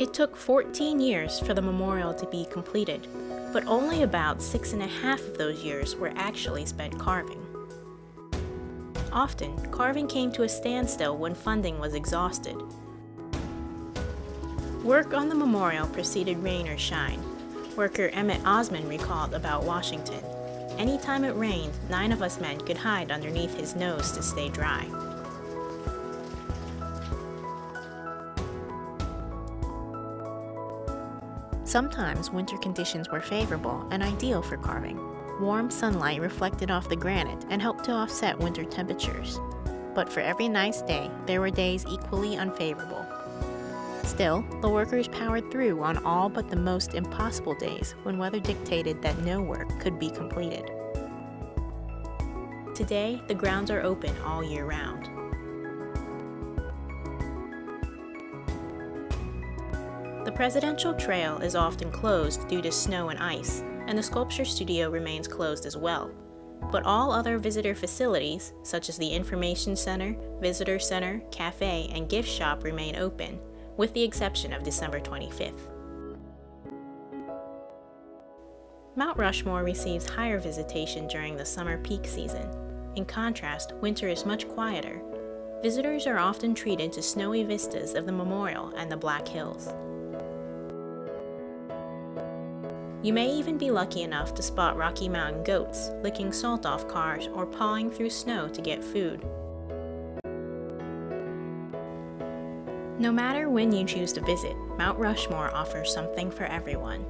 It took 14 years for the memorial to be completed, but only about six and a half of those years were actually spent carving. Often, carving came to a standstill when funding was exhausted. Work on the memorial preceded rain or shine. Worker Emmett Osman recalled about Washington. Anytime it rained, nine of us men could hide underneath his nose to stay dry. Sometimes winter conditions were favorable and ideal for carving. Warm sunlight reflected off the granite and helped to offset winter temperatures. But for every nice day, there were days equally unfavorable. Still, the workers powered through on all but the most impossible days when weather dictated that no work could be completed. Today, the grounds are open all year round. The Presidential Trail is often closed due to snow and ice, and the Sculpture Studio remains closed as well. But all other visitor facilities, such as the Information Center, Visitor Center, Cafe, and Gift Shop remain open, with the exception of December 25th. Mount Rushmore receives higher visitation during the summer peak season. In contrast, winter is much quieter. Visitors are often treated to snowy vistas of the memorial and the Black Hills. You may even be lucky enough to spot Rocky Mountain goats licking salt off cars or pawing through snow to get food. No matter when you choose to visit, Mount Rushmore offers something for everyone.